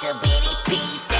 to bitty pieces